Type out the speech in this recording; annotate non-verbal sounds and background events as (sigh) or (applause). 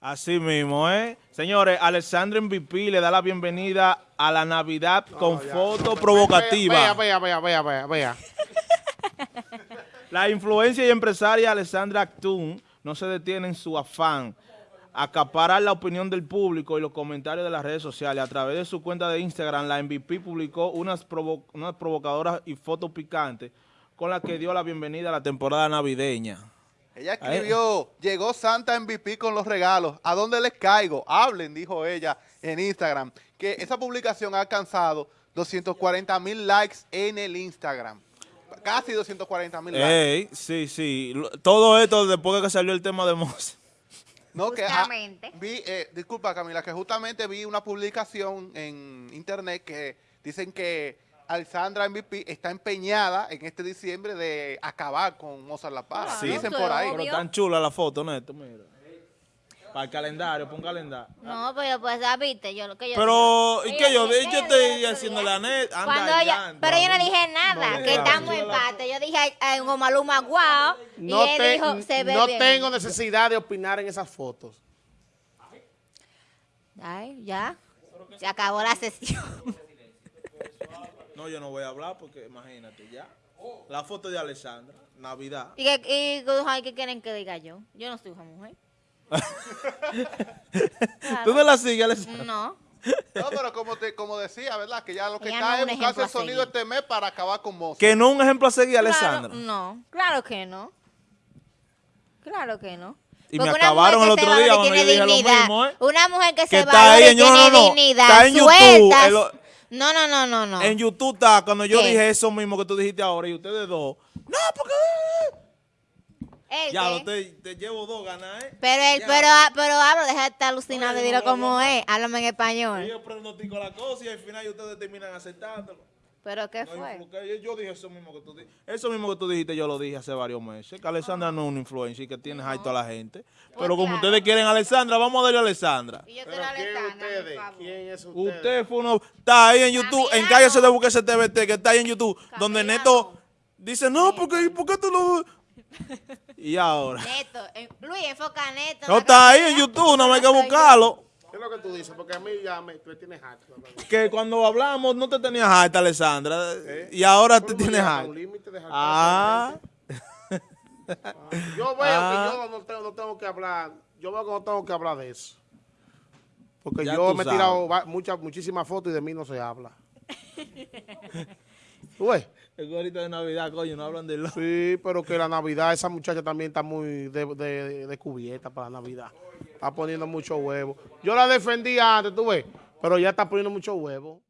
Así mismo, ¿eh? Señores, Alexandra MVP le da la bienvenida a la Navidad con foto provocativa. Vea, vea, vea, vea, vea, La influencia y empresaria Alexandra Actún no se detiene en su afán acaparar la opinión del público y los comentarios de las redes sociales. A través de su cuenta de Instagram, la MVP publicó unas, unas provocadoras y fotos picantes con las que dio la bienvenida a la temporada navideña. Ella escribió, llegó Santa MVP con los regalos, ¿a dónde les caigo? Hablen, dijo ella en Instagram, que esa publicación ha alcanzado 240 mil likes en el Instagram. Casi 240 mil likes. Sí, sí. Todo esto después de que salió el tema de Mose. No, que vi, eh, disculpa Camila, que justamente vi una publicación en internet que dicen que Alessandra MVP está empeñada en este diciembre de acabar con Mozart La Paz. sí, dicen por ahí. Pero tan chula la foto, Neto, mira. Para el calendario, pon calendario. No, pero pues ya viste, yo lo que yo Pero, ¿y qué yo? Yo, yo estoy haciendo la net. Anda, pero yo no dije nada, que estamos en empate. Yo dije en Maluma, guau, no y él dijo, se ve No tengo necesidad de opinar en esas fotos. Ay, ya. Se acabó la sesión. (laughs) (laughs) No, yo no voy a hablar porque imagínate, ya. La foto de Alessandra, Navidad. ¿Y qué, y, qué quieren que diga yo? Yo no soy una mujer. (laughs) ¿Tú no la sigues, Alessandra? No. No, pero como, te, como decía, ¿verdad? Que ya lo que está es buscarse el sonido este mes para acabar con Mozart. Que no un ejemplo a seguir, Alessandra. No, claro que no. Claro que no. Y me acabaron el otro día cuando yo dije lo mismo, ¿eh? Una mujer que, se va a tiene no, no, dignidad, está en YouTube. No, no, no, no, no. En YouTube está, cuando yo dije eso mismo que tú dijiste ahora y ustedes dos. No, porque... ya, lo te, te, llevo dos ganas, ¿eh? Pero, él, pero, ah, pero hablo, deja de estar alucinado y dilo como es. Háblame en español. Yo pronostico la cosa y al final ustedes terminan aceptándolo. ¿Pero qué fue? Yo dije eso mismo que tú dijiste. Eso mismo que tú dijiste, yo lo dije hace varios meses. Que Alessandra no es una influencia y que tiene no. a toda la gente. Pues pero como ustedes quieren a Alessandra, vamos a darle a Alessandra. Y yo quiero a Alessandra, ¿Quién es usted? Usted fue uno... Está ahí en YouTube, en Cállese de Busque TVT, que está ahí en YouTube, donde Neto dice, no, porque, ¿por qué tú lo...? (laughs) y ahora. Neto, Luis, enfoca a Neto. No, está ahí en YouTube, no hay que buscarlo. ¿Qué es lo que tú dices? Porque a mí ya me, tienes harto. Que cuando hablamos no te tenías harta, Alessandra. ¿Eh? Y ahora te tienes harta. Ah. Yo veo que ah. yo no tengo, no tengo, que hablar. Yo veo que no tengo que hablar de eso. Porque yo me he tirado muchas, muchísimas fotos y de mí no se habla. (laughs) ¿Tú? El gorrito de Navidad, coño, no hablan de lo. Sí, pero que la Navidad, esa muchacha también está muy de, de, de para la Navidad. Está poniendo mucho huevo. Yo la defendía antes, tú ves, pero ya está poniendo mucho huevo.